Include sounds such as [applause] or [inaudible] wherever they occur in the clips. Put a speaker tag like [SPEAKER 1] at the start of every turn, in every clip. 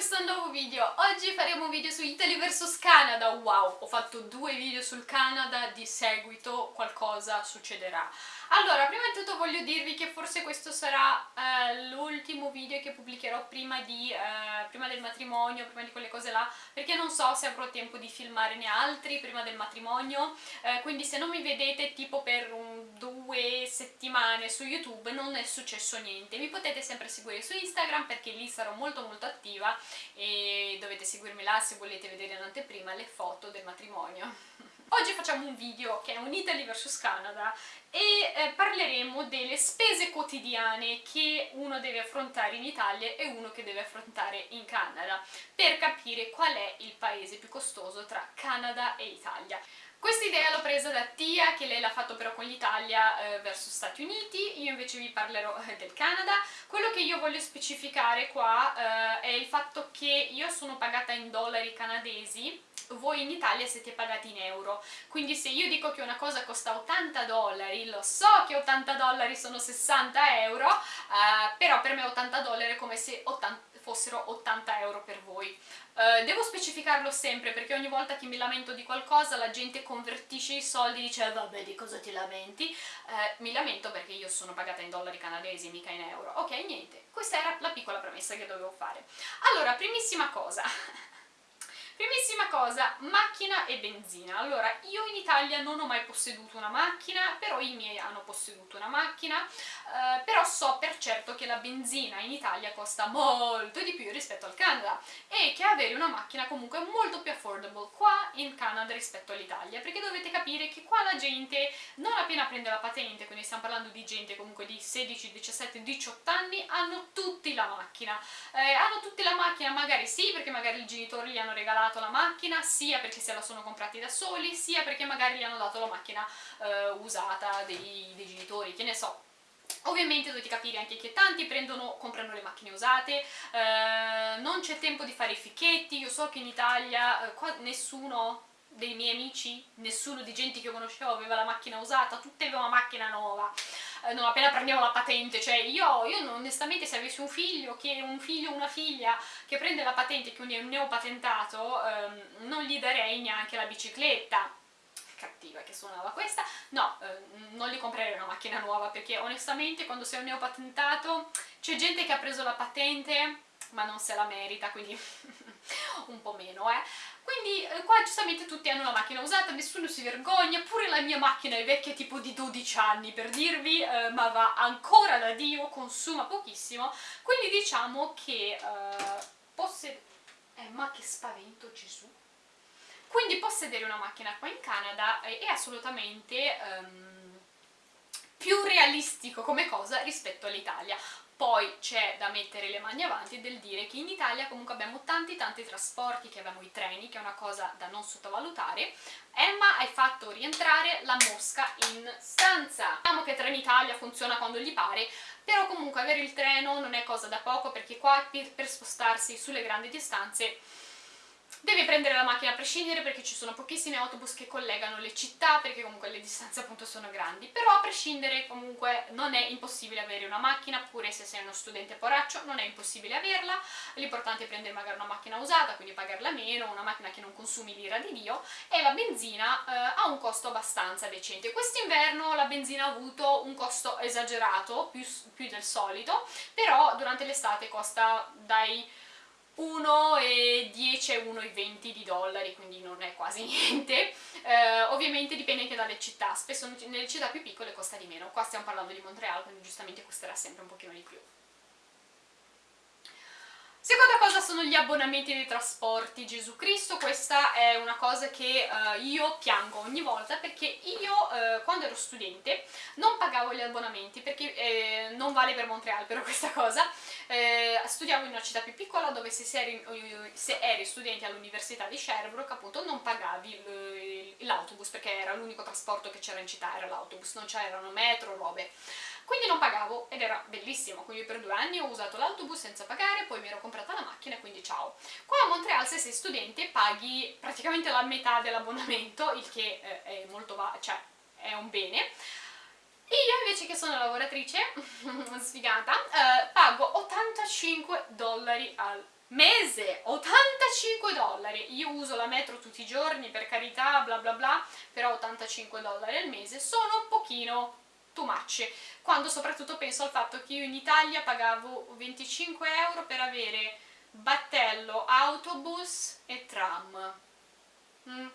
[SPEAKER 1] questo nuovo video. Oggi faremo un video su Italy vs Canada. Wow, ho fatto due video sul Canada, di seguito qualcosa succederà. Allora, prima di tutto voglio dirvi che forse questo sarà eh, l'ultimo video che pubblicherò prima, di, eh, prima del matrimonio, prima di quelle cose là, perché non so se avrò tempo di filmarne altri prima del matrimonio, eh, quindi se non mi vedete tipo per un, due settimane su YouTube non è successo niente. Mi potete sempre seguire su Instagram perché lì sarò molto molto attiva e dovete seguirmi là se volete vedere in anteprima le foto del matrimonio. [laughs] Oggi facciamo un video che è un Italy vs Canada e eh, parleremo delle spese quotidiane che uno deve affrontare in Italia e uno che deve affrontare in Canada per capire qual è il paese più costoso tra Canada e Italia. Questa idea l'ho presa da Tia, che lei l'ha fatto però con l'Italia eh, verso Stati Uniti, io invece vi parlerò eh, del Canada. Quello che io voglio specificare qua eh, è il fatto che io sono pagata in dollari canadesi, voi in Italia siete pagati in euro, quindi se io dico che una cosa costa 80 dollari, lo so che 80 dollari sono 60 euro, eh, però per me 80 dollari è come se 80 fossero 80 euro per voi. Uh, devo specificarlo sempre perché ogni volta che mi lamento di qualcosa la gente convertisce i soldi e dice eh, vabbè di cosa ti lamenti? Uh, mi lamento perché io sono pagata in dollari canadesi mica in euro. Ok, niente, questa era la piccola premessa che dovevo fare. Allora, primissima cosa, [laughs] Primissima cosa, macchina e benzina. Allora, io in Italia non ho mai posseduto una macchina, però i miei hanno posseduto una macchina, eh, però so per certo che la benzina in Italia costa molto di più rispetto al Canada e che avere una macchina comunque è molto più affordable qua in Canada rispetto all'Italia, perché dovete capire che qua la gente non appena prende la patente, quindi stiamo parlando di gente comunque di 16, 17, 18 anni, hanno tutti la macchina. Eh, hanno tutti la macchina magari sì, perché magari i genitori gli hanno regalato comprato la macchina sia perché se la sono comprati da soli sia perché magari gli hanno dato la macchina eh, usata dei, dei genitori, che ne so, Ovviamente dovete capire anche che tanti prendono, comprano le macchine usate, eh, non c'è tempo di fare i ficchetti, io so che in Italia eh, qua nessuno dei miei amici, nessuno di gente che conoscevo aveva la macchina usata, tutti avevano una macchina nuova, eh, non appena prendevo la patente, cioè io, io onestamente se avessi un figlio, che un figlio o una figlia che prende la patente, quindi è un neopatentato, ehm, non gli darei neanche la bicicletta, cattiva che suonava questa, no, eh, non gli comprerei una macchina nuova perché onestamente quando sei un neopatentato c'è gente che ha preso la patente ma non se la merita, quindi [laughs] un po' meno, eh. Quindi eh, qua giustamente tutti hanno la macchina usata, nessuno si vergogna, pure la mia macchina è vecchia tipo di 12 anni per dirvi, eh, ma va ancora da Dio, consuma pochissimo, quindi diciamo che eh, possedere... Eh, ma che spavento Gesù! Quindi possedere una macchina qua in Canada è assolutamente... Um, più realistico come cosa rispetto all'Italia. Poi c'è da mettere le mani avanti del dire che in Italia comunque abbiamo tanti tanti trasporti, che abbiamo i treni, che è una cosa da non sottovalutare. Emma hai fatto rientrare la mosca in stanza. Diciamo che Trenitalia funziona quando gli pare, però comunque avere il treno non è cosa da poco perché qua per, per spostarsi sulle grandi distanze Devi prendere la macchina a prescindere perché ci sono pochissimi autobus che collegano le città perché comunque le distanze appunto sono grandi, però a prescindere comunque non è impossibile avere una macchina, pure se sei uno studente poraccio non è impossibile averla, l'importante è prendere magari una macchina usata, quindi pagarla meno, una macchina che non consumi l'ira di Dio e la benzina eh, ha un costo abbastanza decente. Quest'inverno la benzina ha avuto un costo esagerato, più, più del solito, però durante l'estate costa dai 1,10 e 1,20 di dollari, quindi non è quasi [laughs] niente. Eh, ovviamente dipende anche dalle città, spesso nelle città più piccole costa di meno. Qua stiamo parlando di Montreal, quindi giustamente costerà sempre un pochino di più. Seconda cosa sono gli abbonamenti dei trasporti, Gesù Cristo, questa è una cosa che uh, io piango ogni volta perché io uh, quando ero studente non pagavo gli abbonamenti perché eh, non vale per Montreal però [laughs] questa cosa, eh, studiavo in una città più piccola dove se, eri, se eri studente all'università di Sherbrooke appunto non pagavi l'autobus perché era l'unico trasporto che c'era in città, era l'autobus, non c'erano metro, robe quindi non pagavo ed era bellissimo, quindi per due anni ho usato l'autobus senza pagare, poi mi ero comprata la macchina e quindi ciao. Qua a Montreal se sei studente paghi praticamente la metà dell'abbonamento, il che eh, è molto cioè è un bene, io invece che sono lavoratrice, [laughs] sfigata, eh, pago 85 dollari al mese 85 dollari. Io uso la metro tutti i giorni per carità bla bla bla però 85 dollari al mese sono un pochino too much quando soprattutto penso al fatto che io in Italia pagavo 25 euro per avere battello, autobus e tram mm.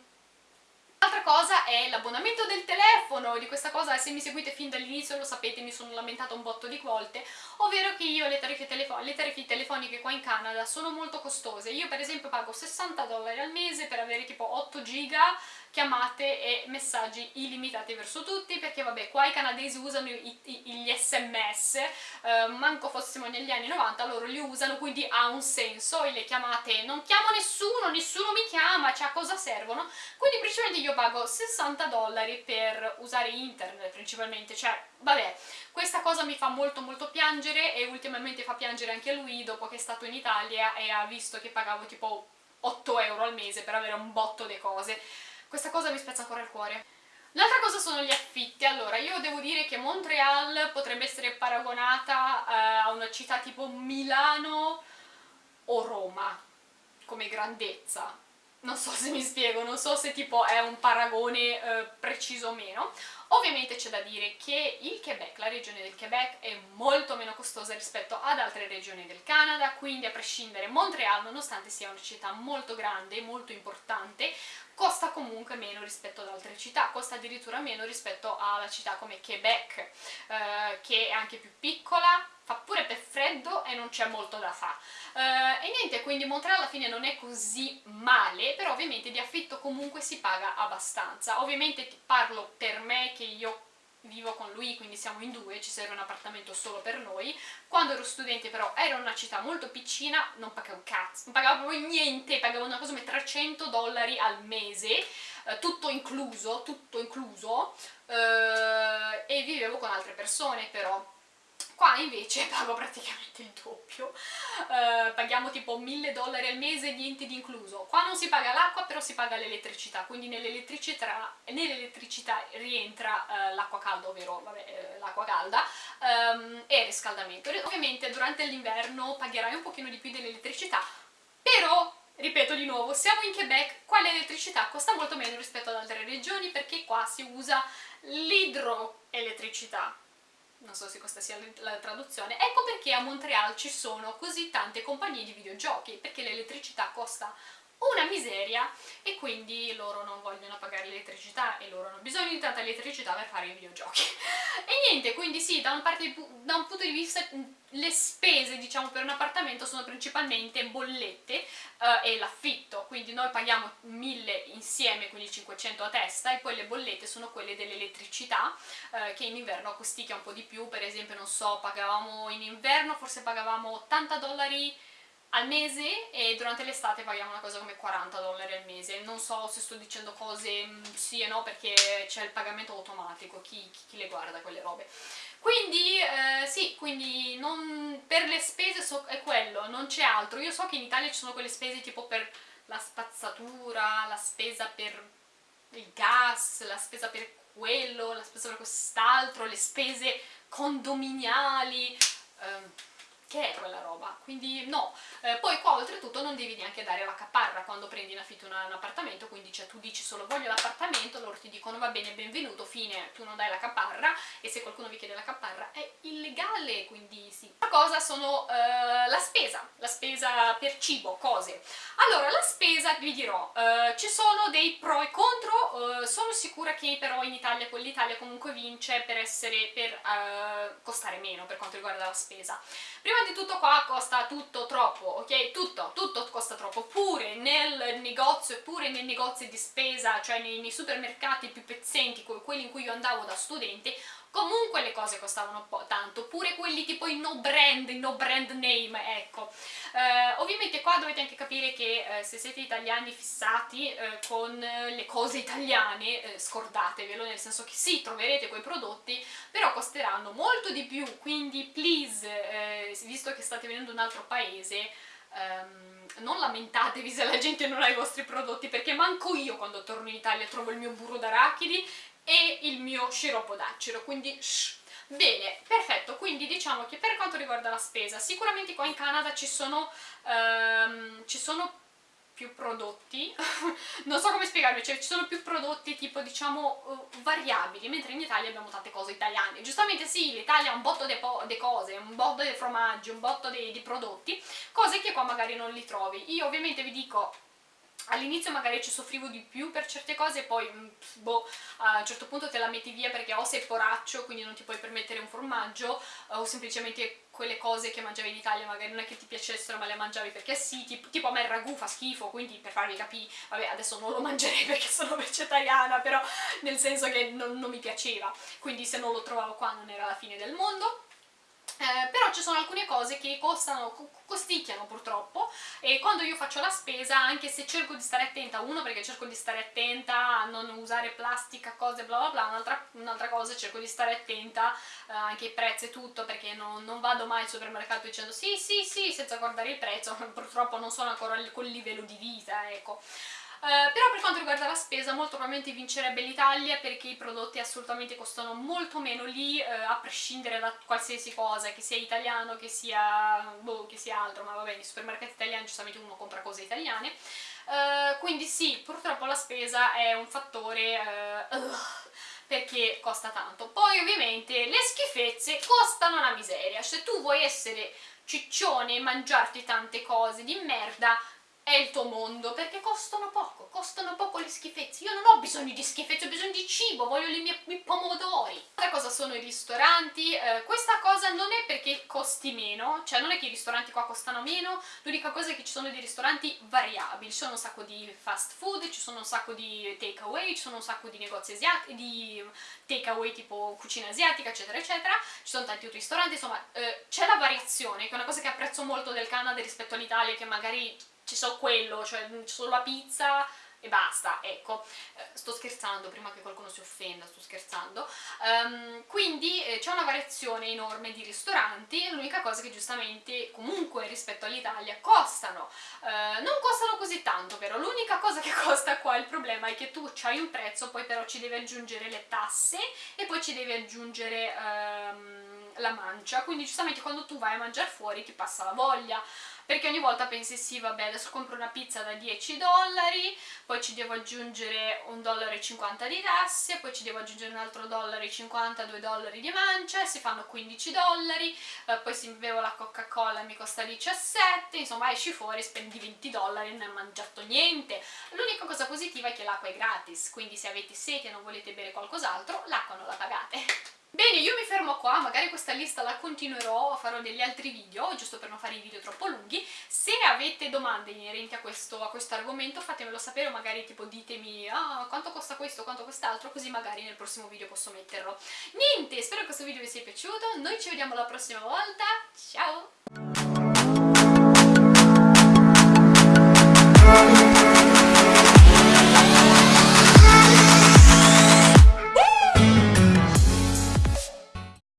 [SPEAKER 1] L'altra cosa è l'abbonamento del telefono, di questa cosa se mi seguite fin dall'inizio lo sapete, mi sono lamentata un botto di volte, ovvero che io le tariffe, le tariffe telefoniche qua in Canada sono molto costose, io per esempio pago 60 dollari al mese per avere tipo 8 giga chiamate e messaggi illimitati verso tutti perché vabbè qua i canadesi usano i, i, gli sms eh, manco fossimo negli anni 90 loro li usano quindi ha un senso e le chiamate non chiamo nessuno nessuno mi chiama cioè a cosa servono? Quindi principalmente io pago 60 dollari per usare internet principalmente cioè vabbè questa cosa mi fa molto molto piangere e ultimamente fa piangere anche lui dopo che è stato in Italia e ha visto che pagavo tipo 8 euro al mese per avere un botto di cose questa cosa mi spezza ancora il cuore. L'altra cosa sono gli affitti, allora io devo dire che Montreal potrebbe essere paragonata eh, a una città tipo Milano o Roma come grandezza, non so se mi spiego, non so se tipo è un paragone eh, preciso o meno. Ovviamente c'è da dire che il Quebec, la regione del Quebec, è molto meno costosa rispetto ad altre regioni del Canada, quindi a prescindere Montreal, nonostante sia una città molto grande e molto importante, costa comunque meno rispetto ad altre città, costa addirittura meno rispetto alla città come Quebec, eh, che è anche più piccola, fa pure per freddo e non c'è molto da fare. Uh, e niente, quindi Montreal alla fine non è così male, però ovviamente di affitto comunque si paga abbastanza. Ovviamente parlo per me che io vivo con lui, quindi siamo in due, ci serve un appartamento solo per noi. Quando ero studente però era una città molto piccina, non pagavo cazzo, non pagavo proprio niente, pagavo una cosa come 300 dollari al mese, eh, tutto incluso, tutto incluso, eh, e vivevo con altre persone però Qua invece [laughs] pago praticamente il doppio, uh, paghiamo tipo 1000 dollari al mese, niente di incluso. Qua non si paga l'acqua, però si paga l'elettricità, quindi nell'elettricità nell rientra uh, l'acqua calda, ovvero uh, l'acqua calda, um, e il riscaldamento. Ovviamente durante l'inverno pagherai un pochino di più dell'elettricità, però Ripeto di nuovo, siamo in Quebec, qua l'elettricità costa molto meno rispetto ad altre regioni perché qua si usa l'idroelettricità, non so se questa sia la traduzione, ecco perché a Montreal ci sono così tante compagnie di videogiochi, perché l'elettricità costa una miseria e quindi loro non vogliono pagare l'elettricità e loro hanno bisogno di tanta elettricità per fare i videogiochi. [laughs] e niente, quindi sì, da, un, parte, da un punto di vista le spese diciamo per un appartamento sono principalmente bollette eh, e l'affitto, quindi noi paghiamo 1000 insieme, quindi 500 a testa e poi le bollette sono quelle dell'elettricità eh, che in inverno costicchia un po' di più, per esempio non so, pagavamo in inverno, forse pagavamo 80 dollari al mese e durante l'estate paghiamo una cosa come 40 dollari al mese. Non so se sto dicendo cose mm, sì e no perché c'è il pagamento automatico, chi, chi, chi, le guarda quelle robe. Quindi eh, sì, quindi non, per le spese so, è quello, non c'è altro. Io so che in Italia ci sono quelle spese tipo per la spazzatura, la spesa per il gas, la spesa per quello, la spesa per quest'altro, le spese condominiali... Eh, che è quella roba, quindi no. Eh, poi qua oltretutto non devi neanche dare la caparra quando prendi in affitto un, un appartamento, quindi cioè, tu dici solo voglio l'appartamento, loro ti dicono va bene, benvenuto, fine, tu non dai la caparra e se qualcuno vi chiede la caparra è illegale, quindi sì. La cosa sono eh, la spesa, la spesa per cibo, cose. Allora, la spesa vi dirò, eh, ci sono dei pro e contro, eh, sono sicura che però in Italia, con l'Italia comunque vince per essere, per eh, costare meno per quanto riguarda la spesa. Prima di tutto qua costa tutto troppo, ok? Tutto, tutto costa troppo, pure nel negozio, pure nei negozi di spesa, cioè nei, nei supermercati più pezzenti, quelli in cui io andavo da studente, comunque le cose costavano tanto, pure quelli tipo i no brand, i no brand name, ecco. Eh, ovviamente qua dovete anche capire che eh, se siete italiani fissati eh, con le cose italiane, eh, scordatevelo, nel senso che sì, troverete quei prodotti, però costeranno molto di più, quindi please, eh, visto che state venendo in un altro paese, Um, non lamentatevi se la gente non ha i vostri prodotti perché manco io quando torno in Italia trovo il mio burro d'arachidi e il mio sciroppo d'acero, quindi shh. Bene, perfetto, quindi diciamo che per quanto riguarda la spesa, sicuramente qua in Canada ci sono um, ci sono più prodotti, [laughs] non so come spiegarvi, cioè ci sono più prodotti tipo diciamo uh, variabili, mentre in Italia abbiamo tante cose italiane. Giustamente sì, l'Italia ha un botto di cose, un botto di formaggi, un botto di prodotti, cose che qua magari non li trovi. Io ovviamente vi dico all'inizio magari ci soffrivo di più per certe cose e poi mm, boh, a un certo punto te la metti via perché o sei poraccio quindi non ti puoi permettere un formaggio o semplicemente quelle cose che mangiavi in Italia magari non è che ti piacessero ma le mangiavi perché sì, tipo, tipo a me il ragù fa schifo quindi per farvi capire, vabbè adesso non lo mangerei [laughs] perché sono vegetariana però nel senso che non, non mi piaceva. Quindi se non lo trovavo qua non era la fine del mondo eh, però ci sono alcune cose che costano, costicchiano purtroppo e quando io faccio la spesa, anche se cerco di stare attenta, uno perché cerco di stare attenta a non usare plastica, cose bla bla bla, un'altra un cosa cerco di stare attenta eh, anche ai prezzi e tutto perché non, non, vado mai al supermercato dicendo sì sì sì senza guardare il prezzo, [laughs] purtroppo non sono ancora a quel livello di vita, ecco. Uh, però per quanto riguarda la spesa molto probabilmente vincerebbe l'Italia perché i prodotti assolutamente costano molto meno lì uh, a prescindere da qualsiasi cosa, che sia italiano, che sia, boh, che sia altro, ma va bene, i supermercati italiani giustamente uno compra cose italiane. Uh, quindi sì, purtroppo la spesa è un fattore perché costa tanto. Poi ovviamente le schifezze costano una miseria, se tu vuoi essere ciccione e mangiarti tante cose di merda è il tuo mondo, perché costano poco, costano poco le schifezze. Io non ho bisogno di schifezze, ho bisogno di cibo, voglio i miei, pomodori. Altra cosa sono i ristoranti, eh, questa cosa non è perché costi meno, cioè non è che i ristoranti qua costano meno, l'unica cosa è che ci sono dei ristoranti variabili, ci sono un sacco di fast food, ci sono un sacco di take away, ci sono un sacco di negozi asiatici, di take away tipo cucina asiatica, eccetera, eccetera, ci sono tanti ristoranti, insomma eh, c'è la variazione, che è una cosa che apprezzo molto del Canada rispetto all'Italia, che magari ci so quello, cioè c'è solo la pizza e basta, ecco, eh, sto scherzando prima che qualcuno si offenda, sto scherzando, um, quindi eh, c'è una variazione enorme di ristoranti, l'unica cosa che giustamente comunque rispetto all'Italia costano, uh, non costano così tanto però, l'unica cosa che [laughs] costa qua, il problema è che tu hai un prezzo, poi però ci devi aggiungere le tasse e poi ci devi aggiungere um, la mancia, quindi giustamente quando tu vai a mangiare fuori ti passa la voglia, perché ogni volta pensi sì vabbè adesso compro una pizza da 10 dollari poi ci devo aggiungere un dollaro 50 di tasse poi ci devo aggiungere un altro dollaro e 50 2 dollari di mancia si fanno 15 dollari eh, poi se bevo la coca cola mi costa 17 insomma esci fuori spendi 20 dollari e non hai mangiato niente. L'unica cosa positiva è che l'acqua è gratis quindi se avete sete e non volete bere qualcos'altro l'acqua non la pagate Bene, io mi fermo qua, magari questa lista la continuerò, farò degli altri video, giusto per non fare i video troppo lunghi. Se avete domande inerenti a questo, a questo argomento fatemelo sapere, magari tipo ditemi ah, quanto costa questo, quanto quest'altro, così magari nel prossimo video posso metterlo. Niente, spero che questo video vi sia piaciuto, noi ci vediamo la prossima volta, ciao!